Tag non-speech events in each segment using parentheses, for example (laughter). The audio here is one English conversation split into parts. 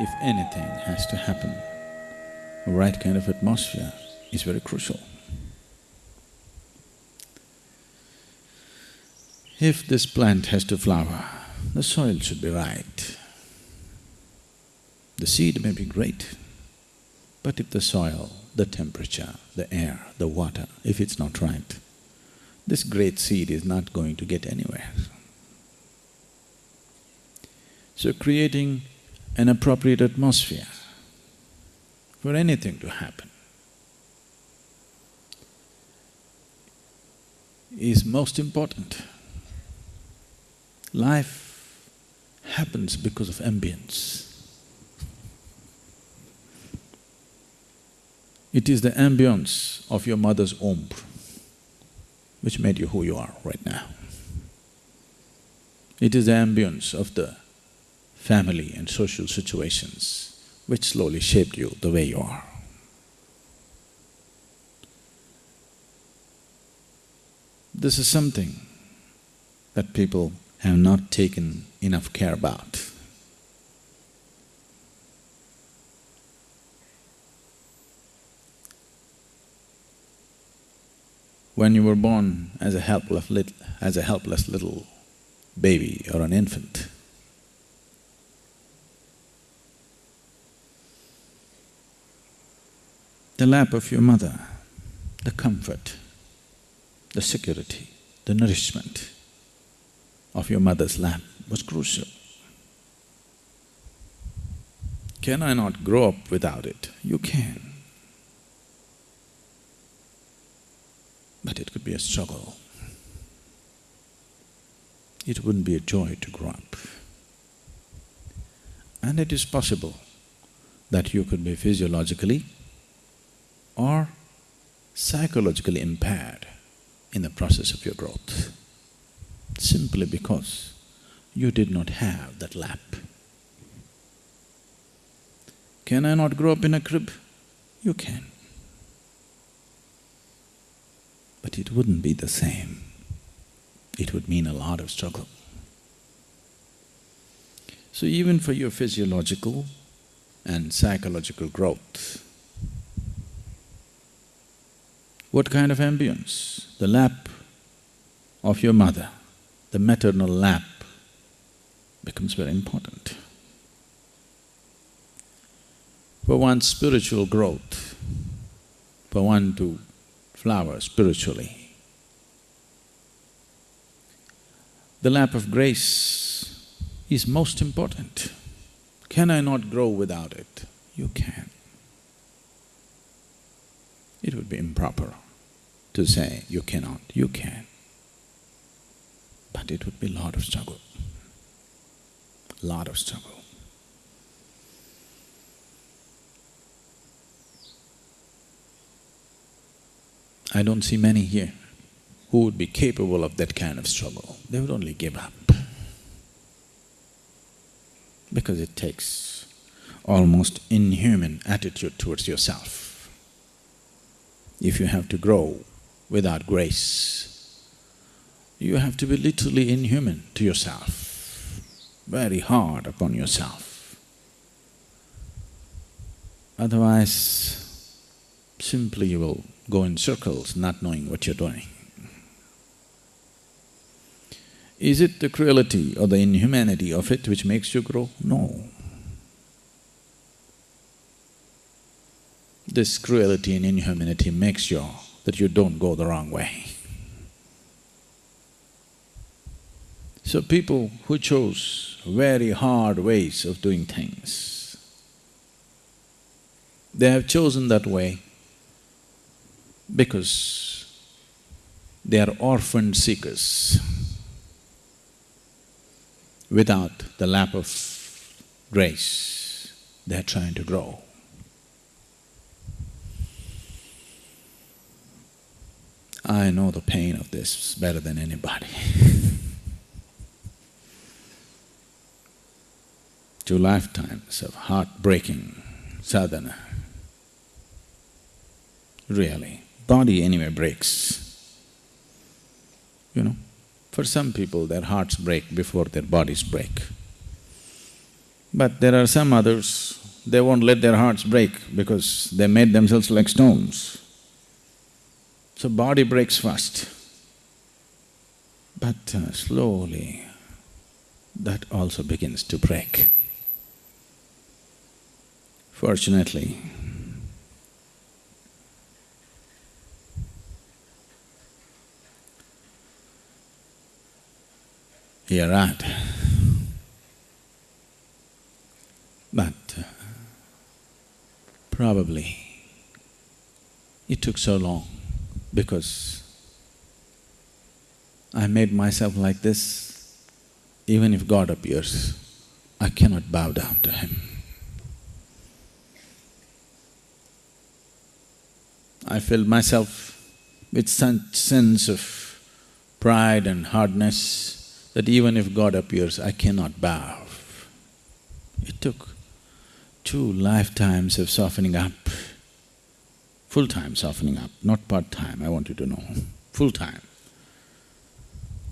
if anything has to happen, the right kind of atmosphere is very crucial. If this plant has to flower, the soil should be right. The seed may be great, but if the soil, the temperature, the air, the water, if it's not right, this great seed is not going to get anywhere. So creating an appropriate atmosphere for anything to happen is most important. Life happens because of ambience. It is the ambience of your mother's womb which made you who you are right now. It is the ambience of the family and social situations which slowly shaped you the way you are. This is something that people have not taken enough care about. When you were born as a helpless little… as a helpless little baby or an infant, the lap of your mother, the comfort, the security, the nourishment of your mother's lap was crucial. Can I not grow up without it? You can. but it could be a struggle. It wouldn't be a joy to grow up. And it is possible that you could be physiologically or psychologically impaired in the process of your growth, simply because you did not have that lap. Can I not grow up in a crib? You can. but it wouldn't be the same. It would mean a lot of struggle. So even for your physiological and psychological growth, what kind of ambience? The lap of your mother, the maternal lap becomes very important. For one's spiritual growth, for one to flower spiritually. The lap of grace is most important. Can I not grow without it? You can. It would be improper to say you cannot, you can. But it would be a lot of struggle, a lot of struggle. I don't see many here who would be capable of that kind of struggle. They would only give up. Because it takes almost inhuman attitude towards yourself. If you have to grow without grace, you have to be literally inhuman to yourself, very hard upon yourself. Otherwise, simply you will go in circles not knowing what you're doing. Is it the cruelty or the inhumanity of it which makes you grow? No. This cruelty and inhumanity makes sure that you don't go the wrong way. So people who chose very hard ways of doing things, they have chosen that way because they are orphan seekers. Without the lap of grace, they are trying to grow. I know the pain of this better than anybody (laughs) Two lifetimes of heartbreaking sadhana, really body anyway breaks. You know, for some people their hearts break before their bodies break. But there are some others, they won't let their hearts break because they made themselves like stones. So body breaks first. But uh, slowly, that also begins to break. Fortunately, you're right. But uh, probably it took so long because I made myself like this. Even if God appears, I cannot bow down to Him. I filled myself with such sense of pride and hardness that even if God appears, I cannot bow. It took two lifetimes of softening up, full-time softening up, not part-time, I want you to know, full-time,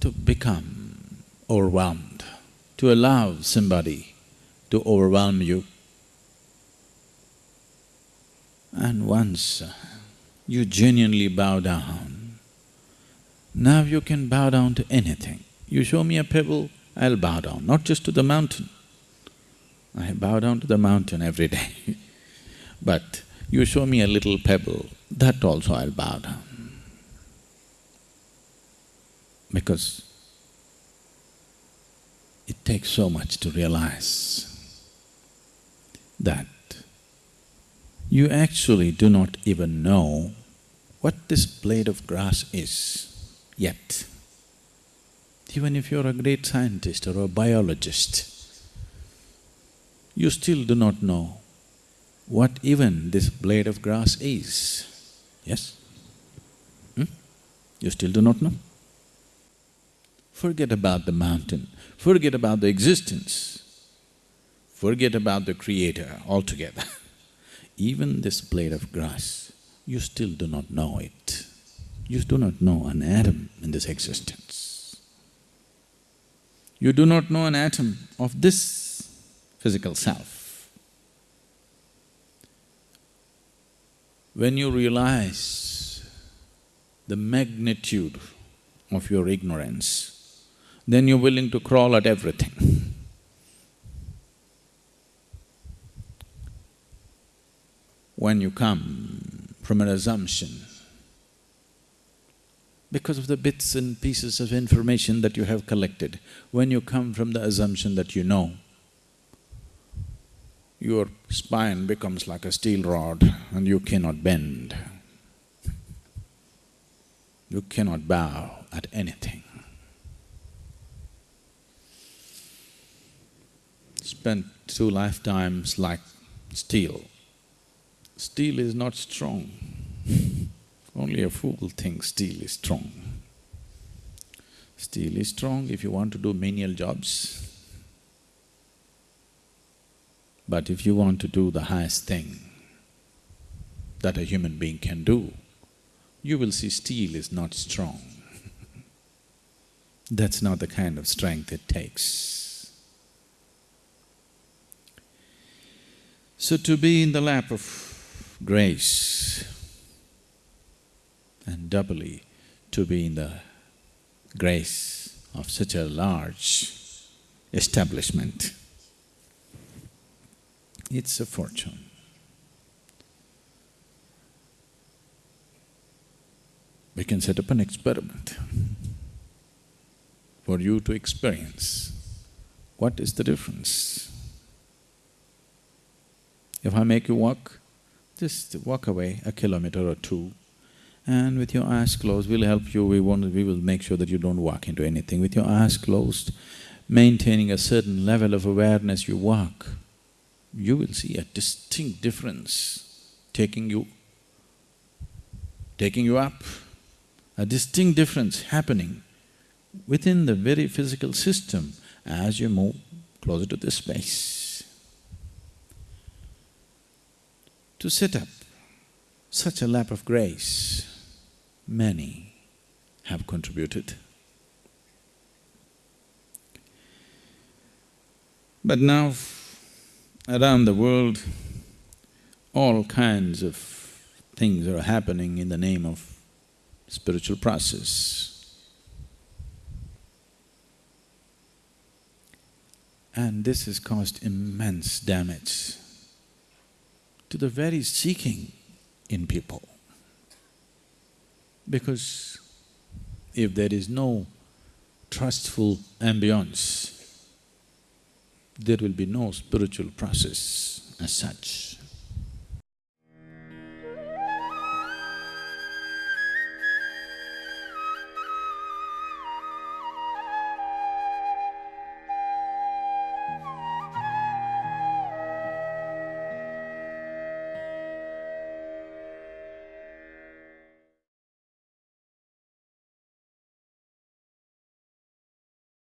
to become overwhelmed, to allow somebody to overwhelm you. And once uh, you genuinely bow down, now you can bow down to anything. You show me a pebble, I'll bow down, not just to the mountain. I bow down to the mountain every day (laughs) but you show me a little pebble, that also I'll bow down. Because it takes so much to realize that you actually do not even know what this blade of grass is yet. Even if you're a great scientist or a biologist, you still do not know what even this blade of grass is. Yes? Hmm? You still do not know? Forget about the mountain, forget about the existence, forget about the creator altogether. (laughs) even this blade of grass, you still do not know it. You do not know an atom in this existence. You do not know an atom of this physical self. When you realize the magnitude of your ignorance, then you're willing to crawl at everything. when you come from an assumption, because of the bits and pieces of information that you have collected, when you come from the assumption that you know, your spine becomes like a steel rod and you cannot bend. You cannot bow at anything. Spent two lifetimes like steel. Steel is not strong. Only a fool thinks steel is strong. Steel is strong if you want to do menial jobs, but if you want to do the highest thing that a human being can do, you will see steel is not strong. (laughs) That's not the kind of strength it takes. So to be in the lap of grace and doubly to be in the grace of such a large establishment it's a fortune. We can set up an experiment for you to experience what is the difference. If I make you walk, just walk away a kilometer or two and with your eyes closed, we'll help you, we won't… we will make sure that you don't walk into anything. With your eyes closed, maintaining a certain level of awareness, you walk you will see a distinct difference taking you… taking you up, a distinct difference happening within the very physical system as you move closer to this space. To set up such a lap of grace, many have contributed. But now around the world, all kinds of things are happening in the name of spiritual process. And this has caused immense damage to the very seeking in people. Because if there is no trustful ambience, there will be no spiritual process as such.